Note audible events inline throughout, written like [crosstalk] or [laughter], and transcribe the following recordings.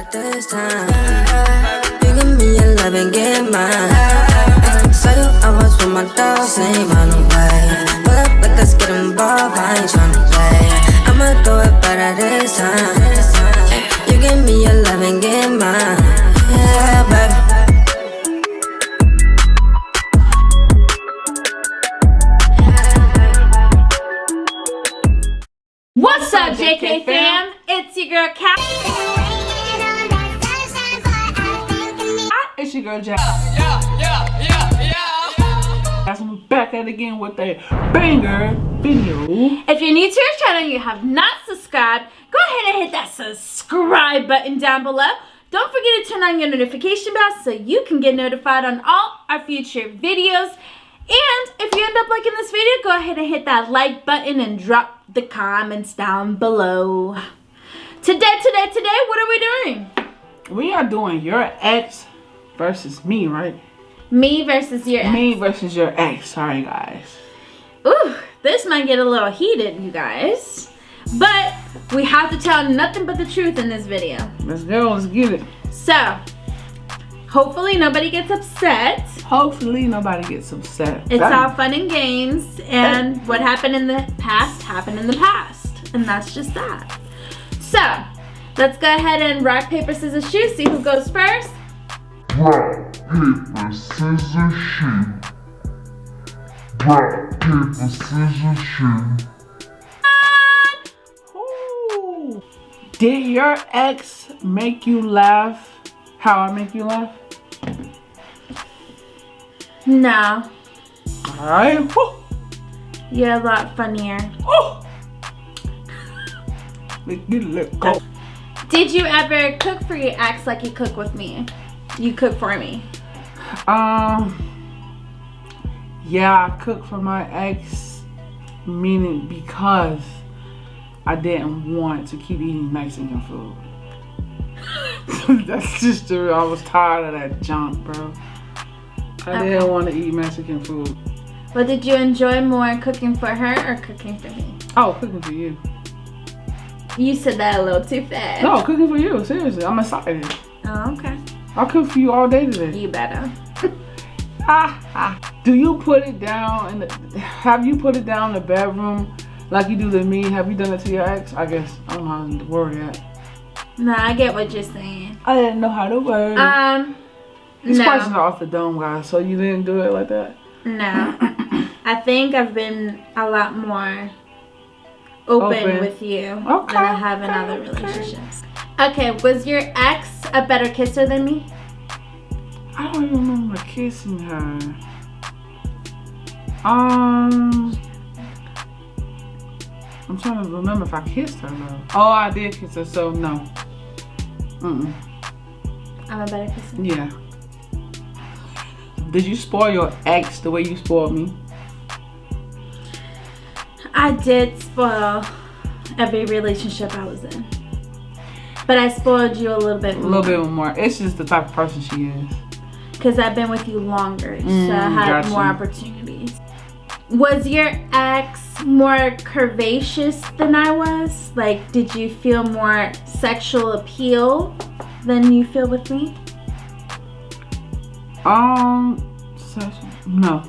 at this time. You give me your love and get mine. Saw you, I was with my dogs, ain't run away. Pull up like let's get involved, I ain't tryna play. I'ma do it better this time. You give me your love and get mine. Yeah, baby. What's up, JK fam? It's your girl Kat. It's your girl Jack. Guys, I'm back at it again with a banger video. If you're new to our channel and you have not subscribed, go ahead and hit that subscribe button down below. Don't forget to turn on your notification bell so you can get notified on all our future videos. And if you end up liking this video, go ahead and hit that like button and drop the comments down below. Today, today, today, what are we doing? We are doing your ex versus me, right? Me versus your ex. Me versus your ex. Sorry, guys. Ooh, this might get a little heated, you guys. But we have to tell nothing but the truth in this video. Let's go. Let's get it. So, hopefully nobody gets upset. Hopefully, nobody gets upset. It's That- all fun and games, and what happened in the past happened in the past, and that's just that. So, let's go ahead and rock, paper, scissors, shoot, see who goes first. Rock, paper, scissors, shoot. Rock, paper, scissors, shoot. Ooh. Did your ex make you laugh? How I make you laugh? No, Alright. You're a lot funnier. Oh. Let's get it. Let's go. Did you ever cook for your ex like you cook with me? You cook for me. Um. Yeah, I cooked for my ex, meaning because I didn't want to keep eating Mexican food. [laughs] That's just the real. I was tired of that junk, bro. I Okay. didn't want to eat Mexican food. But did you enjoy more cooking for her or cooking for me? Oh, cooking for you. You said that a little too fast. No, cooking for you. Seriously, I'm excited. Oh, okay. I'll cook for you all day today. You better. [laughs] Ah, ah. Do you put it down in the? Have you put it down in the bedroom like you do to me? Have you done it to your ex? I guess I don't know how to word that. No, I get what you're saying. I didn't know how to word. it. Um, These no. questions are off the dome, guys. So you didn't do it like that. No. I think I've been a lot more open, Open. with you Okay, than I have in okay, other okay. relationships. Okay, was your ex a better kisser than me? I don't even remember kissing her. Um, I'm trying to remember if I kissed her though. Oh, I did kiss her, so no. Mm. I'm a better kisser. Yeah. Did you spoil your ex the way you spoiled me? I did spoil every relationship I was in. But I spoiled you a little bit A little bit more. It's just the type of person she is. Because I've been with you longer. so I Mm, had more opportunities. Was your ex more curvaceous than I was? Like, did you feel more sexual appeal than you feel with me? Um, no.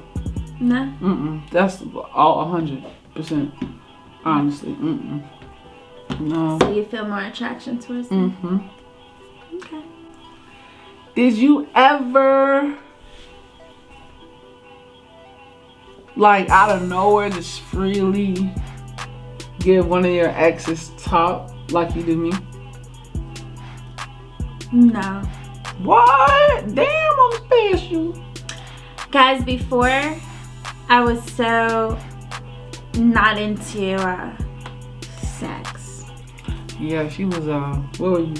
No? Mm-mm. That's all a hundred percent. Honestly, mm-mm. No. So you feel more attraction towards me? Mm-hmm. Okay. Did you ever, like, out of nowhere, just freely give one of your exes top like you do me? No. What? Damn, I'm special. Guys, before I was so not into uh, sex. Yeah, she was, uh, what were you?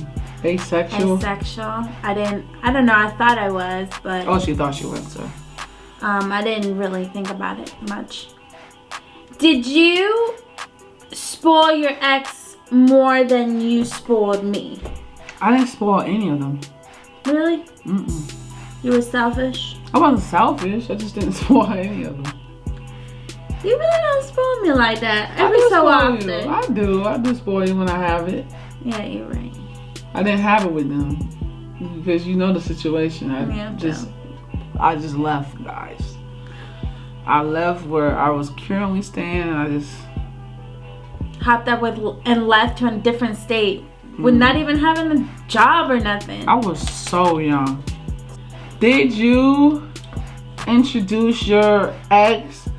Asexual? Asexual. I didn't, I don't know, I thought I was, but Oh, she thought she was, so. um, I didn't really think about it much. Did you spoil your ex more than you spoiled me? I didn't spoil any of them. Really? Mm-mm. You were selfish? I wasn't selfish. I just didn't [laughs] spoil any of them. You really don't spoil me like that every so often. you. I do. I do spoil you when I have it. Yeah, you're right. I didn't have it with them because you know the situation. I Yeah, just I just left, guys. I left where I was currently staying, and I just Hopped up with and left to a different state with hmm. not even having a job or nothing. I was so young. Did you introduce your ex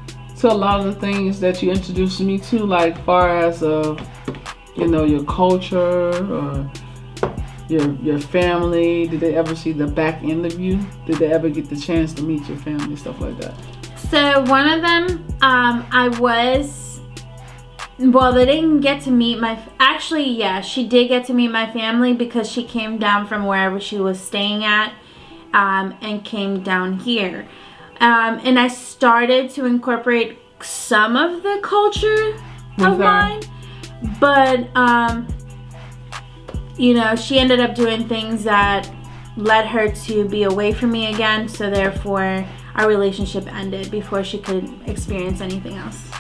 to a lot of the things that you introduced me to, like far as uh, you know, your culture or your your family? Did they ever see the back end of you? Did they ever get the chance to meet your family, stuff like that? So one of them, um, I was. Well, they didn't get to meet my. Actually, yeah, she did get to meet my family because she came down from wherever she was staying at, um, and came down here. Um, and I started to incorporate some of the culture of mine, but um, you know, she ended up doing things that led her to be away from me again. So therefore, our relationship ended before she could experience anything else.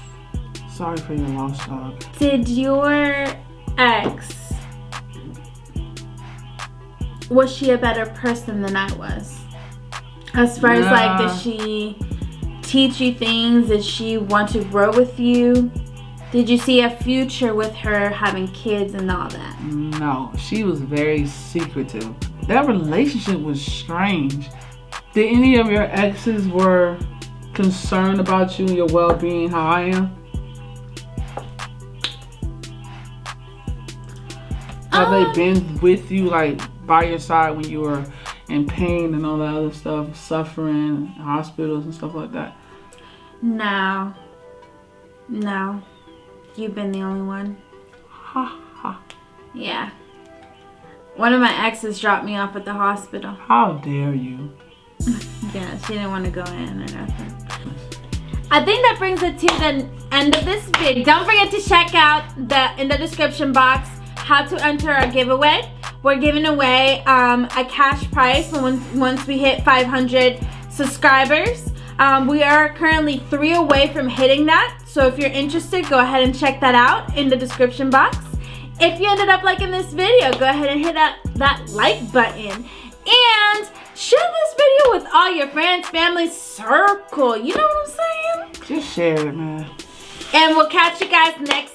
Sorry for your loss, dog. Did your ex was she a better person than I was? As far as like, did she teach you things? Did she want to grow with you? Did you see a future with her having kids and all that? No, she was very secretive. That relationship was strange. Did any of your exes were concerned about you and your well-being, how I am? Have Um, they been with you, like by your side when you were in pain and all that other stuff, suffering, hospitals and stuff like that? No. No. You've been the only one. Ha ha. Yeah. One of my exes dropped me off at the hospital. How dare you? [laughs] Yeah, she didn't want to go in or nothing. I think that brings it to the end of this video. Don't forget to check out the in the description box how to enter our giveaway. We're giving away um, a cash prize when once, once we hit 500 subscribers. Um, we are currently three away from hitting that. So if you're interested, go ahead and check that out in the description box. If you ended up liking this video, go ahead and hit that, that like button. And share this video with all your friends, family, circle. You know what I'm saying? Just share it, man. And we'll catch you guys next.